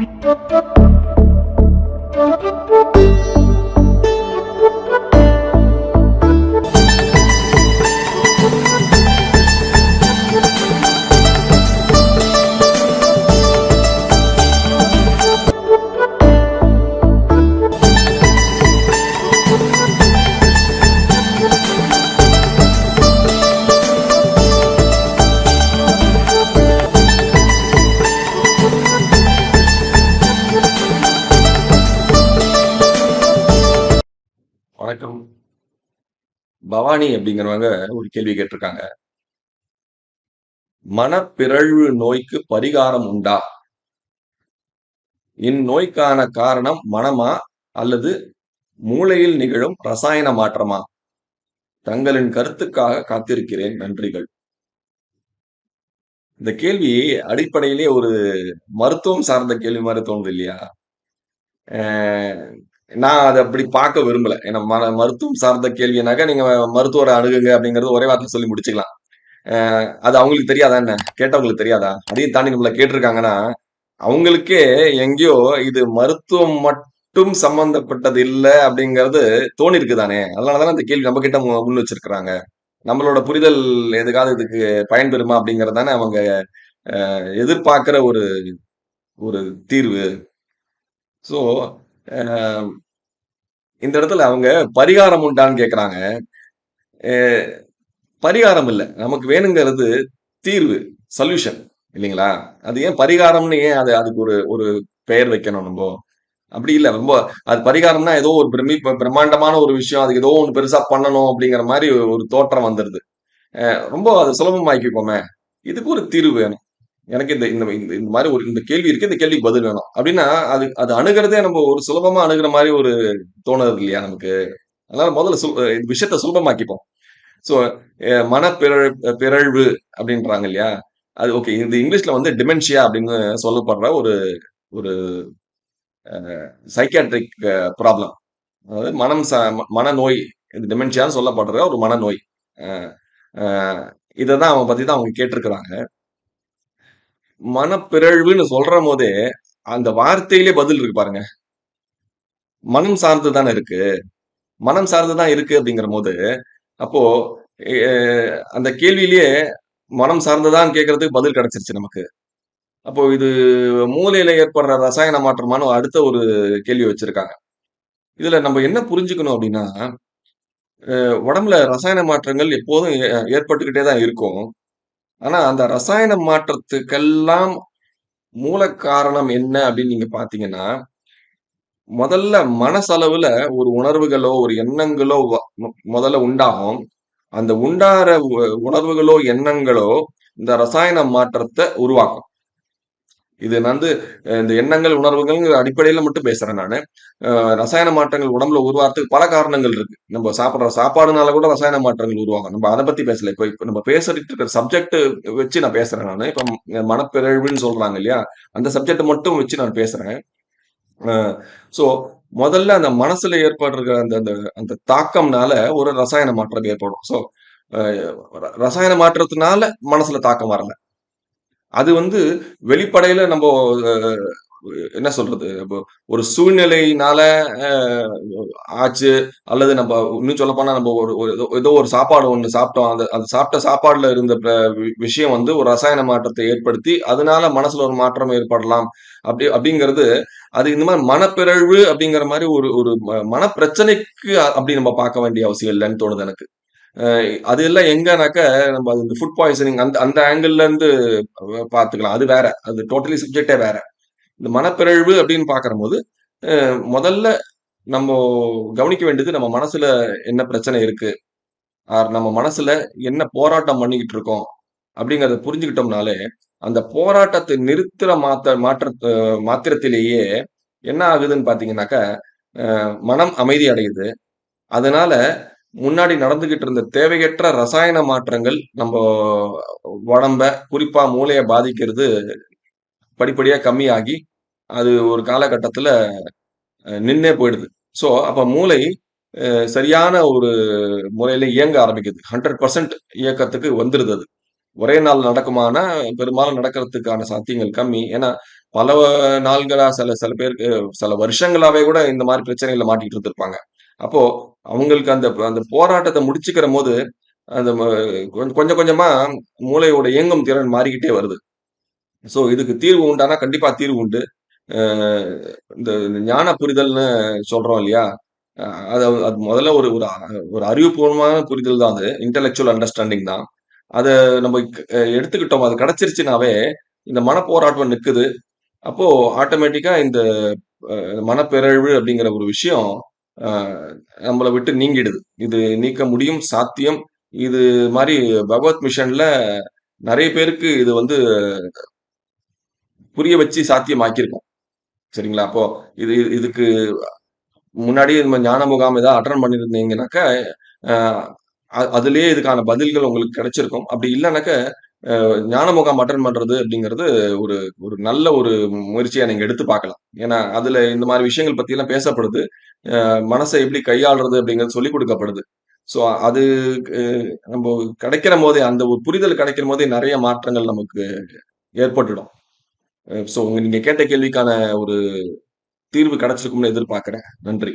Thank you. Bhavani அப்படிங்கிறவங்க ஒரு கேள்வி கேட்டிருக்காங்க. மனப்பிறழ்வு நோய்க்கு பரிகாரம் உண்டா? இந்நோய்க்கான காரணம் மனமா? அல்லது மூளையில் நிகழும் ரசாயன மாற்றமா? தங்களின் கருத்துக்காக காத்திருக்கிறேன். நன்றிகள். இந்த கேள்வி அடிப்படையிலேயே ஒரு மருத்துவம் சார்ந்த கேள்வி மாரி தோணுது இல்லையா? அ நான் அத அப்படி பார்க்க விரும்பல. ஏன்னா ம மருத்துவம் சார்ந்த கேள்வினாக்கா, நீங்க மருத்துவர அணுகுங்க அப்படிங்கிறது ஒரே வார்த்தையில சொல்லி முடிச்சுக்கலாம். அ அது அவங்களுக்கு தெரியாதா என்ன? கேட்டவங்களுக்கு தெரியாதா? அதையும் தாண்டி நம்மள கேட்டிருக்காங்கன்னா, அவங்களுக்கே எங்கேயோ இது மருத்துவம் மட்டும் சம்மந்தப்பட்டது இல்ல அப்படிங்கிறது தோணியிருக்கு தானே! அதனால தானே அந்த கேள்வி நம்மகிட்ட மு முன் வச்சிருக்கிறாங்க. நம்மளோட புரிதல் எதுக்காவது இதுக்கு பயன்பெறுமா அப்படிங்கிறது தானே அவங்க அ எதிர்பார்க்கிற ஒரு ஒரு தீர்வு. ஸோ, இந்த இடத்துல அவங்க பரிகாரம் உண்டான்னு கேட்கறாங்க. பரிகாரம் இல்லை நமக்கு வேணுங்கிறது தீர்வு, சொல்யூஷன் இல்லைங்களா? அது ஏன் பரிகாரம்னு ஏன் அது அதுக்கு ஒரு ஒரு பெயர் வைக்கணும் நம்ம அப்படி இல்லை ரொம்ப அது பரிகாரம்னா ஏதோ ஒரு பிரமி பிரம்மாண்டமான ஒரு விஷயம். அதுக்கு ஏதோ ஒன்று பெருசா பண்ணணும் அப்படிங்கிற மாதிரி ஒரு தோற்றம் வந்துடுது ரொம்ப அது சுலபமாக்கிக்கோமே இதுக்கு ஒரு தீர்வு வேணும். எனக்கு இந்த இந்த இந்த மாதிரி ஒரு இந்த கேள்வி இருக்கு. இந்த கேள்விக்கு பதில் வேணும். அப்படின்னா, அது அது அணுகிறதே நம்ம ஒரு சுலபமா அணுகிற மாதிரி ஒரு தோணுது இல்லையா நமக்கு? அதனால முதல்ல சு இந்த விஷயத்த சுலபமாக்கிப்போம். ஸோ, மன பிறழ் பிறழ்வு அப்படின்றாங்க இல்லையா? அது ஓகே. இது இங்கிலீஷ்ல வந்து டிமென்ஷியா அப்படின்னு சொல்லப்படுற ஒரு ஒரு சைக்காட்ரிக் சைக்கியாட்ரிக் ப்ராப்ளம். அதாவது மனம் ச மனநோய். இது டிமென்ஷியான்னு சொல்லப்படுற ஒரு மனநோய். இதை தான் அவன் பத்தி தான் அவங்க கேட்டிருக்கிறாங்க. மனப்பிறழ்வுன்னு சொல்றம்போதே, அந்த வார்த்தையிலே பதில் இருக்கு பாருங்க. மனம் சார்ந்து தானே இருக்கு. மனம் சார்ந்து தான் இருக்கு அப்படிங்கிறபோது, அப்போ அந்த கேள்வியிலேயே மனம் சார்ந்துதான் கேட்கறதுக்கு பதில் கிடைச்சிருச்சு நமக்கு. அப்போ இது மூலையில ஏற்படுற ரசாயன மாற்றமான அடுத்த ஒரு கேள்வி வச்சிருக்காங்க. இதுல நம்ம என்ன புரிஞ்சுக்கணும் அப்படின்னா, உடம்புல ரசாயன மாற்றங்கள் எப்போதும் ஏற்பட்டுக்கிட்டே தான் இருக்கும். ஆனா, அந்த ரசாயன மாற்றத்துக்கெல்லாம் மூல காரணம் என்ன அப்படின்னு நீங்க பாத்தீங்கன்னா முதல்ல மனசளவுல ஒரு உணர்வுகளோ, ஒரு எண்ணங்களோ முதல்ல உண்டாகும். அந்த உண்டாகிற உ உணர்வுகளோ, எண்ணங்களோ இந்த ரசாயன மாற்றத்தை உருவாக்கும். இது நான் வந்து இந்த எண்ணங்கள், உணர்வுகள்ங்கிற அடிப்படையில மட்டும் பேசுறேன் நானு. ரசாயன மாற்றங்கள் உடம்புல உருவாகிறதுக்கு பல காரணங்கள் இருக்கு. நம்ம சாப்பிட்ற சாப்பாடுனால கூட ரசாயன மாற்றங்கள் உருவாகும். நம்ம அதை பத்தி பேசல. இப்போ இப்போ நம்ம பேசிட்டு இருக்கிற சப்ஜெக்ட் வச்சு நான் பேசுறேன் நானு. இப்போ மனப்பிறழ்வுன்னு சொல்றாங்க இல்லையா? அந்த சப்ஜெக்ட் மட்டும் வச்சு நான் பேசுறேன். ஸோ முதல்ல அந்த மனசுல ஏற்படுற அந்த அந்த அந்த தாக்கம்னால ஒரு ரசாயன மாற்றம் ஏற்படும். ஸோ ரசாயன மாற்றத்தினால மனசுல தாக்கம் வரல. அது வந்து வெளிப்படையில நம்ம என்ன சொல்றது? ஒரு சூழ்நிலையினால ஆச்சு. அல்லது நம்ம இன்னும் சொல்ல போனா ஒரு ஒரு ஏதோ ஒரு சாப்பாடு ஒன்று சாப்பிட்டோம். அந்த அந்த சாப்பிட்ட சாப்பாடுல இருந்த வி விஷயம் வந்து ஒரு ரசாயன மாற்றத்தை ஏற்படுத்தி, அதனால மனசுல ஒரு மாற்றம் ஏற்படலாம். அப்படி அப்படிங்கிறது, அது இந்த மாதிரி மனப்பிறழ்வு அப்படிங்கிற மாதிரி ஒரு ஒரு ம மனப்பிரச்சனைக்கு அப்படி நம்ம பார்க்க வேண்டிய அவசியம் இல்லைன்னு தோணுது எனக்கு. அது எல்லாம் எங்கனாக்க, நம்ம அது இந்த ஃபுட் பாய்சனிங் அந்த அந்த ஆங்கிள்ல இருந்து பார்த்துக்கலாம். அது வேற. அது டோட்டலி சப்ஜெக்ட்டே வேற. இந்த மனப்பிறழ்வு அப்படின்னு பார்க்கிறபோது, போது முதல்ல நம்ம கவனிக்க வேண்டியது நம்ம மனசுல என்ன பிரச்சனை இருக்கு? ஆர் நம்ம மனசுல என்ன போராட்டம் பண்ணிக்கிட்டு இருக்கோம்? அப்படிங்கிறத புரிஞ்சுக்கிட்டோம்னாலே, அந்த போராட்டத்தை நிறுத்துற மாத்த மாற்ற மாத்திரத்திலேயே என்ன ஆகுதுன்னு பார்த்தீங்கன்னாக்கா, மனம் அமைதி அடையுது. அதனால முன்னாடி நடந்துகிட்டு இருந்த தேவையற்ற ரசாயன மாற்றங்கள் நம்ம உடம்ப, குறிப்பா மூளையை பாதிக்கிறது படிப்படியா கம்மியாகி, அது ஒரு காலகட்டத்துல நின்னே போயிடுது. ஸோ, அப்ப மூளை சரியான ஒரு முறையில இயங்க ஆரம்பிக்குது. 100% இயக்கத்துக்கு வந்துடுது அது. ஒரே நாள் நடக்குமானா, பெரும்பாலும் நடக்கிறதுக்கான சாத்தியங்கள் கம்மி. ஏன்னா, பல நாள்களா சில சில பேருக்கு சில வருஷங்களாவே கூட இந்த மாதிரி பிரச்சனைகளை மாட்டிக்கிட்டு இருந்திருப்பாங்க. அப்போ அவங்களுக்கு அந்த அந்த போராட்டத்தை முடிச்சுக்கிற போது அந்த கொஞ்சம் கொஞ்சமா மூளையோட இயங்கும் திறன் மாறிக்கிட்டே வருது. ஸோ இதுக்கு தீர்வு உண்டானா கண்டிப்பா தீர்வு உண்டு. இந்த ஞான புரிதல்னு சொல்றோம் இல்லையா? அது அது முதல்ல ஒரு ஒரு ஒரு அறிவுபூர்வமான புரிதல் தான் அது. இன்டலெக்சுவல் அண்டர்ஸ்டாண்டிங் தான். அதை நம்ம எடுத்துக்கிட்டோம். அது கிடைச்சிருச்சுனாவே, இந்த மனப்போராட்டம் நிற்குது அப்போ ஆட்டோமேட்டிக்கா இந்த மனப்பிறழ்வு அப்படிங்கிற ஒரு விஷயம் நம்மள விட்டு நீங்கிடுது. இது நீக்க முடியும், சாத்தியம். இது மாதிரி பகவத் மிஷன்ல நிறைய பேருக்கு இது வந்து புரிய வச்சு சாத்தியமாக்கியிருக்கோம். சரிங்களா? அப்போ இது இதுக்கு முன்னாடியே நம்ம ஞான முகாம் ஏதாவது அட்டன் பண்ணியிருந்தீங்கன்னாக்க அதுலேயே இதுக்கான பதில்கள் உங்களுக்கு கிடைச்சிருக்கும். அப்படி இல்லைனாக்க ஞானமுகம் அட்டன் பண்றது அப்படிங்கிறது ஒரு ஒரு நல்ல ஒரு முயற்சியை நீங்க எடுத்து பார்க்கலாம். ஏன்னா, அதுல இந்த மாதிரி விஷயங்கள் பத்திலாம் பேசப்படுது. மனசை எப்படி கையாளுறது அப்படிங்கிறது சொல்லிக் கொடுக்கப்படுது ஸோ அது நம்ம கிடைக்கிற கிடைக்கிறம்போதே, அந்த ஒரு புரிதல் கிடைக்கிறம்போதே நிறைய மாற்றங்கள் நமக்கு ஏற்பட்டுடும். ஸோ ஸோ நீங்க கேட்ட கேள்விக்கான ஒரு தீர்வு கிடைச்சிருக்கும்னு எதிர்பார்க்கிறேன். நன்றி.